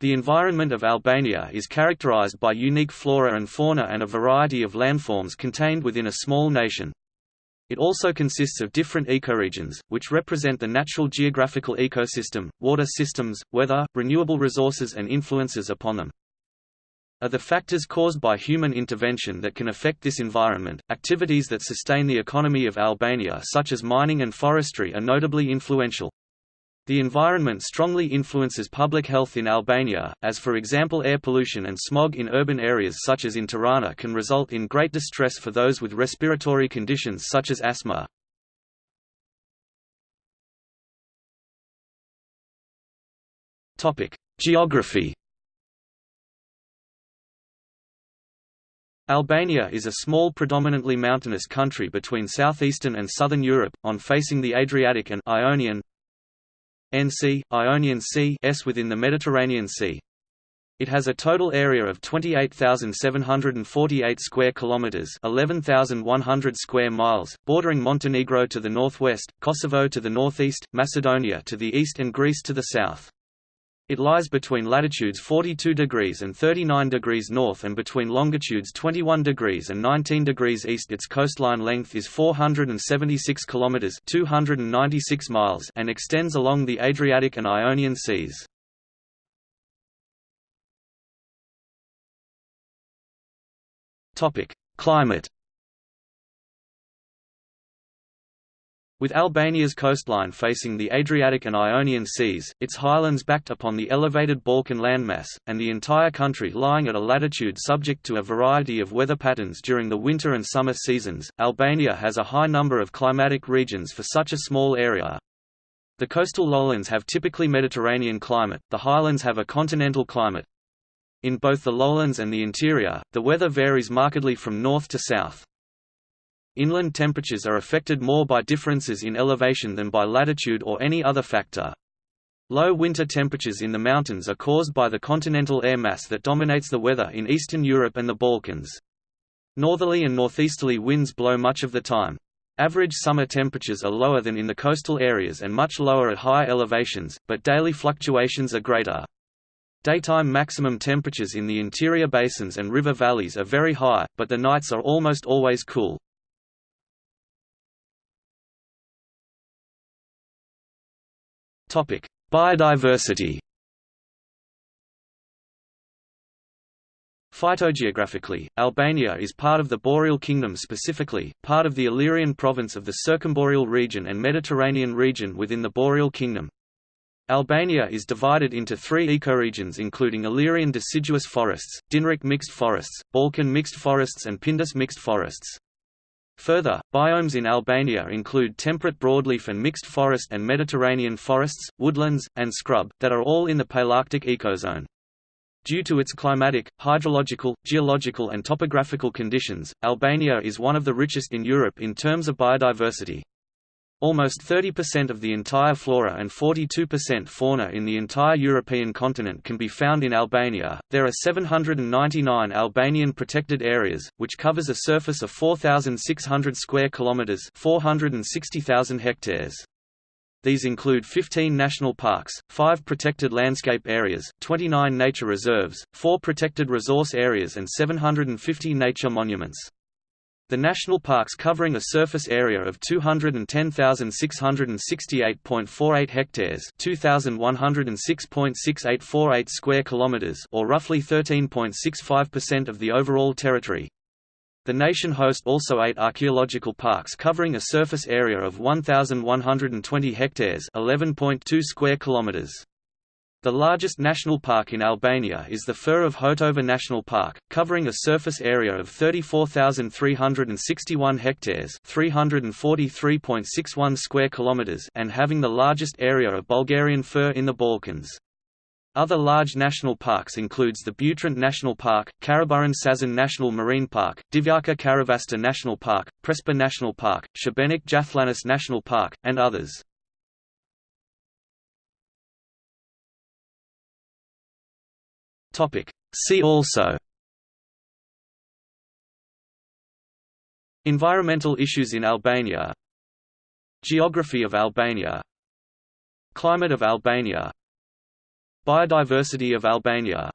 The environment of Albania is characterized by unique flora and fauna and a variety of landforms contained within a small nation. It also consists of different ecoregions, which represent the natural geographical ecosystem, water systems, weather, renewable resources and influences upon them. Are the factors caused by human intervention that can affect this environment. Activities that sustain the economy of Albania such as mining and forestry are notably influential. The environment strongly influences public health in Albania, as for example air pollution and smog in urban areas such as in Tirana can result in great distress for those with respiratory conditions such as asthma. Geography Albania is a small predominantly mountainous country between southeastern and southern Europe, on facing the Adriatic and Ionian NC, Ionian Sea S within the Mediterranean Sea. It has a total area of 28,748 square kilometers, 11,100 square miles, bordering Montenegro to the northwest, Kosovo to the northeast, Macedonia to the east and Greece to the south. It lies between latitudes 42 degrees and 39 degrees north and between longitudes 21 degrees and 19 degrees east. Its coastline length is 476 kilometers (296 miles) and extends along the Adriatic and Ionian Seas. Topic: Climate With Albania's coastline facing the Adriatic and Ionian Seas, its highlands backed upon the elevated Balkan landmass, and the entire country lying at a latitude subject to a variety of weather patterns during the winter and summer seasons, Albania has a high number of climatic regions for such a small area. The coastal lowlands have typically Mediterranean climate, the highlands have a continental climate. In both the lowlands and the interior, the weather varies markedly from north to south. Inland temperatures are affected more by differences in elevation than by latitude or any other factor. Low winter temperatures in the mountains are caused by the continental air mass that dominates the weather in Eastern Europe and the Balkans. Northerly and northeasterly winds blow much of the time. Average summer temperatures are lower than in the coastal areas and much lower at high elevations, but daily fluctuations are greater. Daytime maximum temperatures in the interior basins and river valleys are very high, but the nights are almost always cool. Topic: Biodiversity. Phytogeographically, Albania is part of the Boreal Kingdom specifically, part of the Illyrian province of the Circumboreal region and Mediterranean region within the Boreal Kingdom. Albania is divided into three ecoregions including Illyrian deciduous forests, Dinaric mixed forests, Balkan mixed forests and Pindus mixed forests. Further, biomes in Albania include temperate broadleaf and mixed forest and Mediterranean forests, woodlands, and scrub, that are all in the Palearctic ecozone. Due to its climatic, hydrological, geological and topographical conditions, Albania is one of the richest in Europe in terms of biodiversity. Almost 30% of the entire flora and 42% fauna in the entire European continent can be found in Albania. There are 799 Albanian protected areas, which covers a surface of 4,600 square kilometers (460,000 hectares). These include 15 national parks, 5 protected landscape areas, 29 nature reserves, 4 protected resource areas and 750 nature monuments. The national parks covering a surface area of 210,668.48 hectares, 2,106.6848 square kilometers, or roughly 13.65% of the overall territory. The nation hosts also eight archaeological parks covering a surface area of 1,120 hectares, 11.2 square kilometers. The largest national park in Albania is the Fir of Hotova National Park, covering a surface area of 34,361 hectares (343.61 square kilometers) and having the largest area of Bulgarian fir in the Balkans. Other large national parks includes the Butrint National Park, Karaburun Sazan National Marine Park, Divjaka Karavasta National Park, Prespa National Park, Shebenik Jabllanicë National Park, and others. Topic. See also Environmental issues in Albania Geography of Albania Climate of Albania Biodiversity of Albania